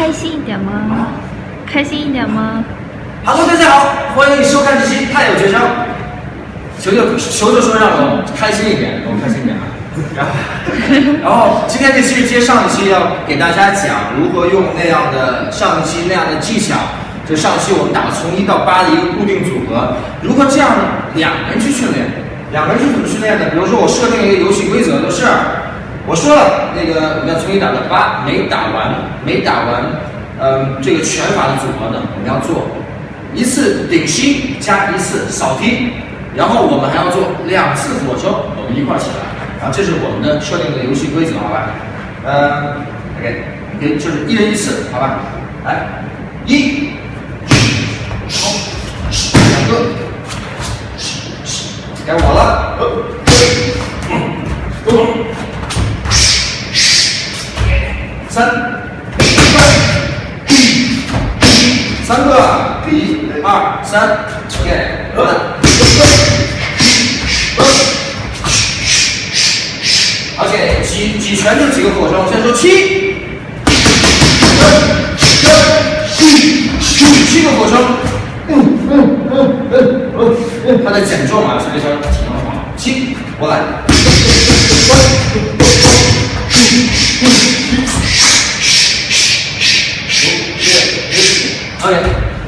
开心一点吗？开心一点吗？Hello，大家好，欢迎收看这期《太有绝招》。球球球球说让我开心一点，我开心一点啊！然后，然后今天这期是接上一期，要给大家讲如何用那样的上一期那样的技巧。就上期我们打从一到八的一个固定组合，如何这样两个人去训练？两个人是怎么训练的？比如说我设定一个游戏规则，就是我说了那个我们要从一打到八，没打完没打完，嗯，这个拳法的组合呢，我们要做一次顶膝加一次扫踢。然后我们还要做两次俯卧撑，我们一块儿起来。然后这是我们的设定的游戏规则，好吧？呃，OK，可以就是一人一次，好吧？来，一，好，两个，该我了，三，三，练轮。而且举举拳就几个俯卧撑，先说七，七个俯卧撑，他在减重啊，实际上。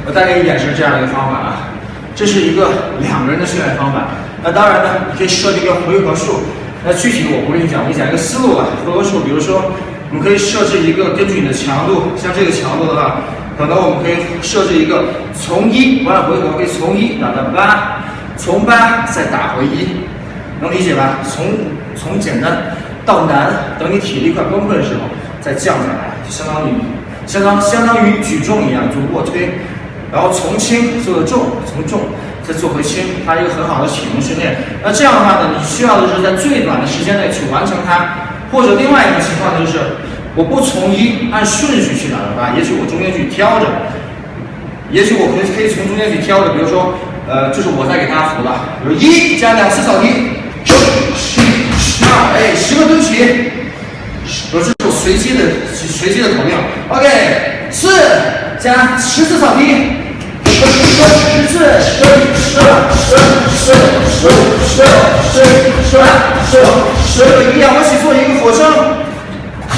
我再给你演示这样一个方法啊。这是一个两个人的训练方法。那当然呢，你可以设定一个回合数。那具体我不跟你讲，我讲一个思路吧。回合数，比如说，我们可以设置一个根据你的强度，像这个强度的话，可能我们可以设置一个从一完了回合可以从一打到八，从八再打回一，能理解吧？从从简单到难，等你体力快崩溃的时候再降下来，就相当于相当相当于举重一样，就卧推。然后从轻做的重，从重再做回轻，它一个很好的启动训练。那这样的话呢，你需要的是在最短的时间内去完成它。或者另外一种情况就是，我不从一按顺序去打的话，也许我中间去挑着，也许我可以可以从中间去挑着。比如说，呃，就是我在给大家扶的，比如一加两次扫地，十二，哎，十个蹲起，我这种随机的随机的口令。OK，四加十次扫地。十次十十十十十十十十十十一仰卧起坐一个俯卧撑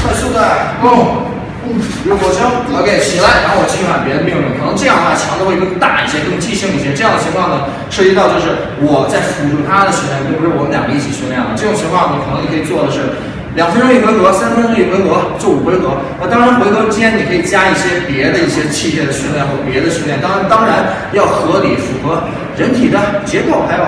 快速的哦嗯有俯卧撑 ok 起来然后我继续喊别的命令可能这样的话强度会更大一些更即兴一些这样的情况呢涉及到就是我在辅助他的训练并不是我们两个一起训练了这种情况你可能你可以做的是两分钟一回合，三分钟一回合，做五回合。那当然，回合间你可以加一些别的一些器械的训练或别的训练。当然，当然要合理符合人体的结构，还有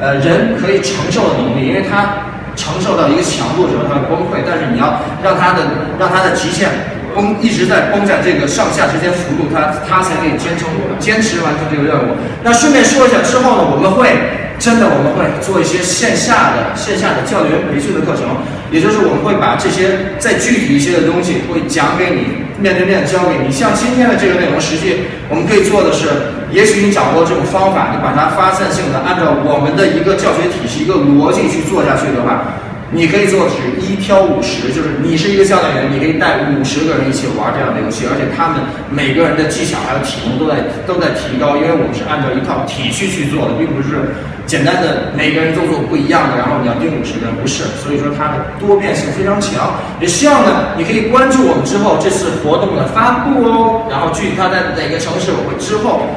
呃人可以承受的能力。因为它承受到一个强度的时候，它会崩溃。但是你要让它的让它的极限绷一直在绷在这个上下之间幅度，它它才可以坚撑坚持完成这个任务。那顺便说一下，之后呢，我们会。真的，我们会做一些线下的线下的教练培训的课程，也就是我们会把这些再具体一些的东西会讲给你，面对面教给你。像今天的这个内容，实际我们可以做的是，也许你掌握这种方法，你把它发散性的按照我们的一个教学体系、一个逻辑去做下去的话。你可以做的是一挑五十，就是你是一个教练员，你可以带五十个人一起玩这样的游戏，而且他们每个人的技巧还有体能都在都在提高，因为我们是按照一套体系去做的，并不是简单的每个人都做不一样的，然后你要定五十个人，不是，所以说它的多变性非常强。也希望呢，你可以关注我们之后这次活动的发布哦，然后具体它在哪个城市，我会之后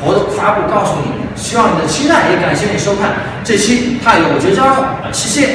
活动发布告诉你。希望你的期待，也感谢你收看这期《太有绝招》，谢谢。